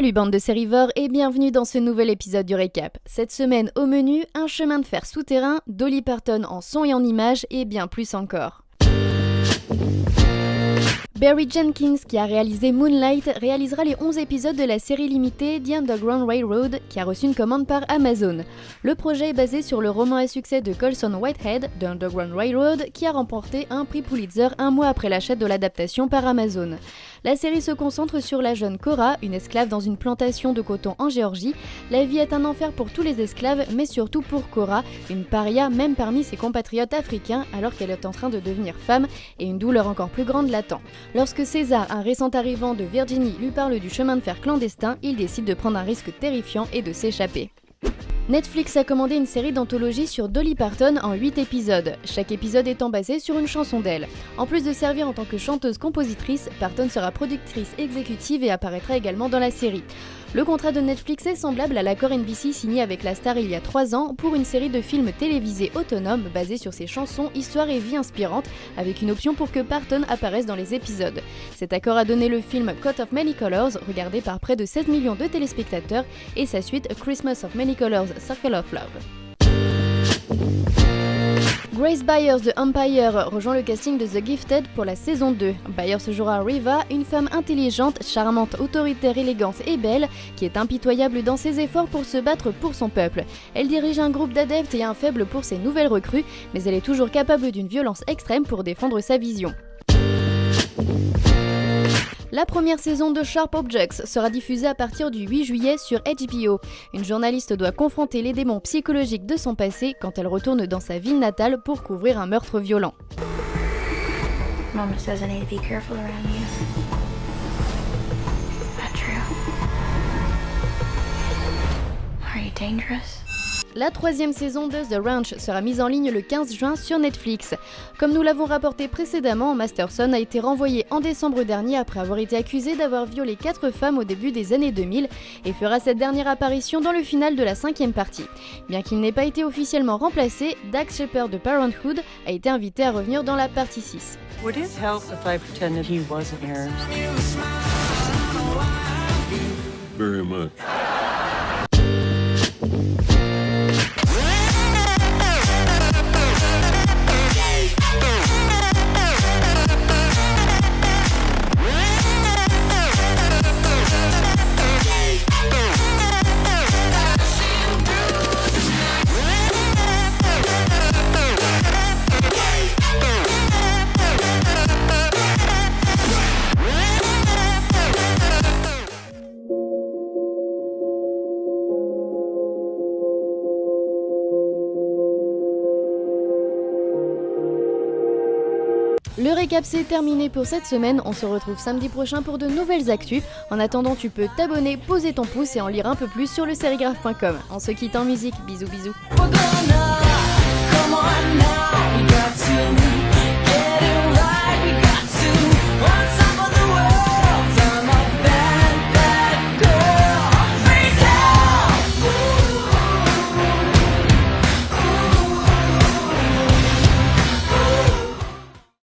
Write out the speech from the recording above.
Salut bande de sérivores et bienvenue dans ce nouvel épisode du récap. Cette semaine au menu, un chemin de fer souterrain, Dolly Parton en son et en images et bien plus encore. Barry Jenkins, qui a réalisé Moonlight, réalisera les 11 épisodes de la série limitée The Underground Railroad, qui a reçu une commande par Amazon. Le projet est basé sur le roman à succès de Colson Whitehead, The Underground Railroad, qui a remporté un prix Pulitzer un mois après l'achat de l'adaptation par Amazon. La série se concentre sur la jeune Cora, une esclave dans une plantation de coton en Géorgie. La vie est un enfer pour tous les esclaves, mais surtout pour Cora, une paria même parmi ses compatriotes africains alors qu'elle est en train de devenir femme et une douleur encore plus grande l'attend. Lorsque César, un récent arrivant de Virginie, lui parle du chemin de fer clandestin, il décide de prendre un risque terrifiant et de s'échapper. Netflix a commandé une série d'anthologie sur Dolly Parton en 8 épisodes, chaque épisode étant basé sur une chanson d'elle. En plus de servir en tant que chanteuse-compositrice, Parton sera productrice exécutive et apparaîtra également dans la série. Le contrat de Netflix est semblable à l'accord NBC signé avec la star il y a 3 ans pour une série de films télévisés autonomes basés sur ses chansons, histoires et vie inspirantes, avec une option pour que Parton apparaisse dans les épisodes. Cet accord a donné le film Coat of Many Colors, regardé par près de 16 millions de téléspectateurs, et sa suite Christmas of Many Colors Circle of Love. Grace Byers de Empire rejoint le casting de The Gifted pour la saison 2. Byers jouera Riva, une femme intelligente, charmante, autoritaire, élégante et belle, qui est impitoyable dans ses efforts pour se battre pour son peuple. Elle dirige un groupe d'adeptes et un faible pour ses nouvelles recrues, mais elle est toujours capable d'une violence extrême pour défendre sa vision. La première saison de Sharp Objects sera diffusée à partir du 8 juillet sur HBO. Une journaliste doit confronter les démons psychologiques de son passé quand elle retourne dans sa ville natale pour couvrir un meurtre violent. Mama says I need to be careful around you. Are you dangerous? La troisième saison de The Ranch sera mise en ligne le 15 juin sur Netflix. Comme nous l'avons rapporté précédemment, Masterson a été renvoyé en décembre dernier après avoir été accusé d'avoir violé quatre femmes au début des années 2000 et fera cette dernière apparition dans le final de la cinquième partie. Bien qu'il n'ait pas été officiellement remplacé, Dax Shepard de Parenthood a été invité à revenir dans la partie 6. Would it Le récap c'est terminé pour cette semaine, on se retrouve samedi prochain pour de nouvelles actus. En attendant tu peux t'abonner, poser ton pouce et en lire un peu plus sur le serigraphe.com. On se quitte en musique, bisous bisous.